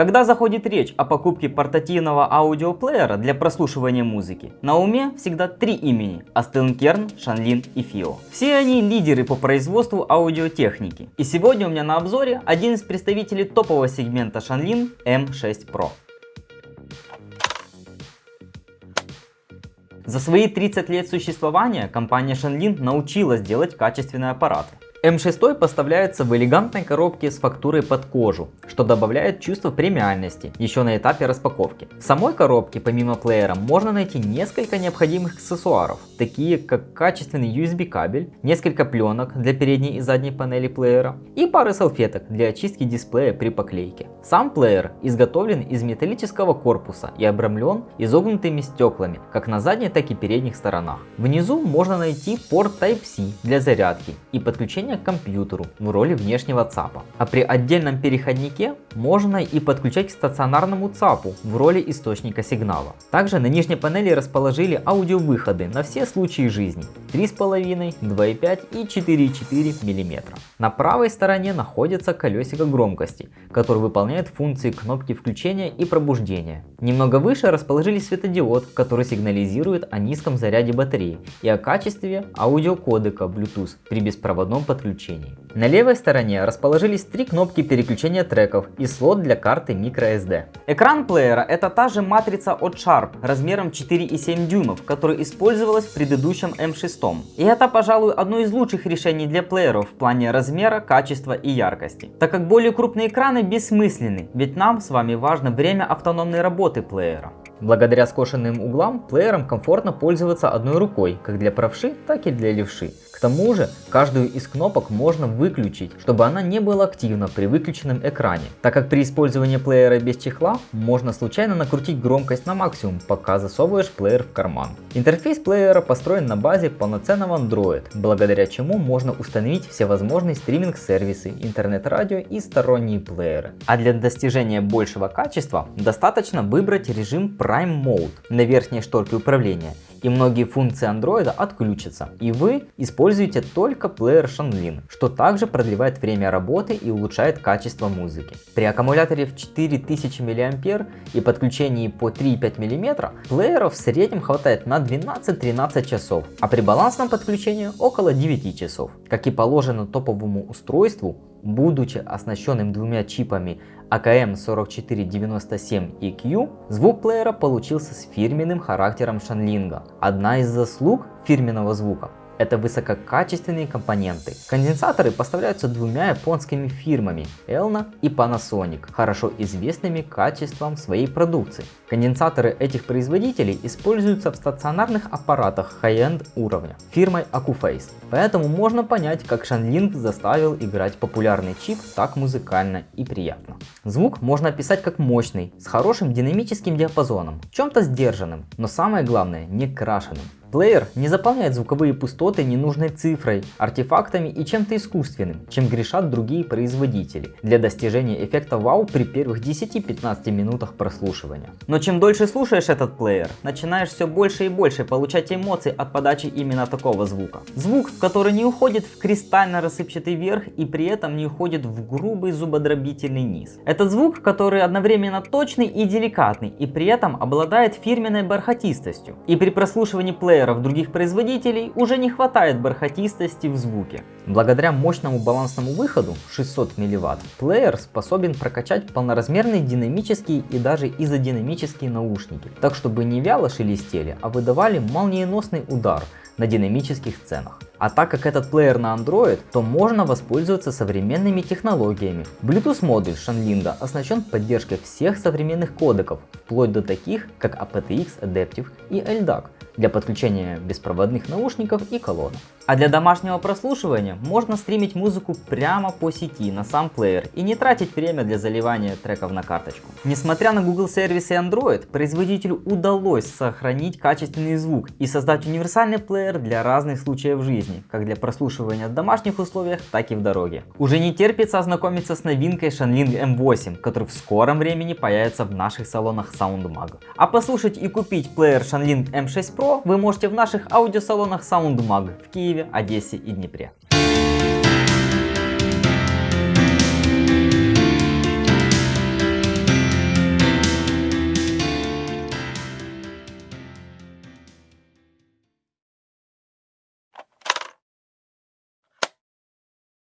Когда заходит речь о покупке портативного аудиоплеера для прослушивания музыки, на уме всегда три имени – Астенкерн, Шанлин и Фио. Все они лидеры по производству аудиотехники. И сегодня у меня на обзоре один из представителей топового сегмента Шанлин M6 Pro. За свои 30 лет существования компания Shanlin научилась делать качественные аппараты. М6 поставляется в элегантной коробке с фактурой под кожу, что добавляет чувство премиальности еще на этапе распаковки. В самой коробке помимо плеера можно найти несколько необходимых аксессуаров, такие как качественный USB кабель, несколько пленок для передней и задней панели плеера и пары салфеток для очистки дисплея при поклейке. Сам плеер изготовлен из металлического корпуса и обрамлен изогнутыми стеклами как на задней, так и передних сторонах. Внизу можно найти порт Type-C для зарядки и подключения подключения к компьютеру в роли внешнего ЦАПа. А при отдельном переходнике можно и подключать к стационарному ЦАПу в роли источника сигнала. Также на нижней панели расположили аудиовыходы на все случаи жизни 3,5, 2,5 и 4,4 мм. На правой стороне находится колесико громкости, которое выполняет функции кнопки включения и пробуждения. Немного выше расположили светодиод, который сигнализирует о низком заряде батареи и о качестве аудиокодека Bluetooth при беспроводном подключении. На левой стороне расположились три кнопки переключения треков и слот для карты microSD. Экран плеера это та же матрица от Sharp размером 4,7 дюймов, которая использовалась в предыдущем M6. И это, пожалуй, одно из лучших решений для плееров в плане размера, качества и яркости. Так как более крупные экраны бессмысленны, ведь нам с вами важно время автономной работы плеера. Благодаря скошенным углам плеером комфортно пользоваться одной рукой, как для правши, так и для левши. К тому же, каждую из кнопок можно выключить, чтобы она не была активна при выключенном экране, так как при использовании плеера без чехла можно случайно накрутить громкость на максимум, пока засовываешь плеер в карман. Интерфейс плеера построен на базе полноценного Android, благодаря чему можно установить всевозможные стриминг-сервисы, интернет-радио и сторонние плееры. А для достижения большего качества достаточно выбрать режим Prime Mode на верхней шторке управления и многие функции Android отключатся, и вы используете только плеер Shanlin, что также продлевает время работы и улучшает качество музыки. При аккумуляторе в 4000 мАh и подключении по 3,5 мм плеера в среднем хватает на 12-13 часов, а при балансном подключении около 9 часов. Как и положено топовому устройству, будучи оснащенным двумя чипами AKM4497EQ, звук плеера получился с фирменным характером шанлинга. Одна из заслуг фирменного звука это высококачественные компоненты. Конденсаторы поставляются двумя японскими фирмами Elna и Panasonic, хорошо известными качеством своей продукции. Конденсаторы этих производителей используются в стационарных аппаратах high-end уровня фирмой Acuface. Поэтому можно понять, как Shanling заставил играть популярный чип так музыкально и приятно. Звук можно описать как мощный, с хорошим динамическим диапазоном, чем-то сдержанным, но самое главное не крашеным. Плеер не заполняет звуковые пустоты ненужной цифрой, артефактами и чем-то искусственным, чем грешат другие производители, для достижения эффекта вау при первых 10-15 минутах прослушивания. Но чем дольше слушаешь этот плеер, начинаешь все больше и больше получать эмоции от подачи именно такого звука. Звук, который не уходит в кристально рассыпчатый верх и при этом не уходит в грубый зубодробительный низ. Это звук, который одновременно точный и деликатный и при этом обладает фирменной бархатистостью. И при прослушивании плеера плееров других производителей уже не хватает бархатистости в звуке. Благодаря мощному балансному выходу 600 мВт, плеер способен прокачать полноразмерные динамические и даже изодинамические наушники, так чтобы не вяло шелестели, а выдавали молниеносный удар на динамических ценах. А так как этот плеер на Android, то можно воспользоваться современными технологиями. Bluetooth модуль Shanlinga оснащен поддержкой всех современных кодеков, вплоть до таких как aptX Adaptive и LDAC для подключения беспроводных наушников и колонок. А для домашнего прослушивания можно стримить музыку прямо по сети на сам плеер и не тратить время для заливания треков на карточку. Несмотря на Google сервисы Android, производителю удалось сохранить качественный звук и создать универсальный плеер для разных случаев жизни, как для прослушивания в домашних условиях, так и в дороге. Уже не терпится ознакомиться с новинкой Shanling M8, который в скором времени появится в наших салонах SoundMag. А послушать и купить плеер Shanling M6 Pro вы можете в наших аудиосалонах SoundMag в Киеве, Одессе и Днепре.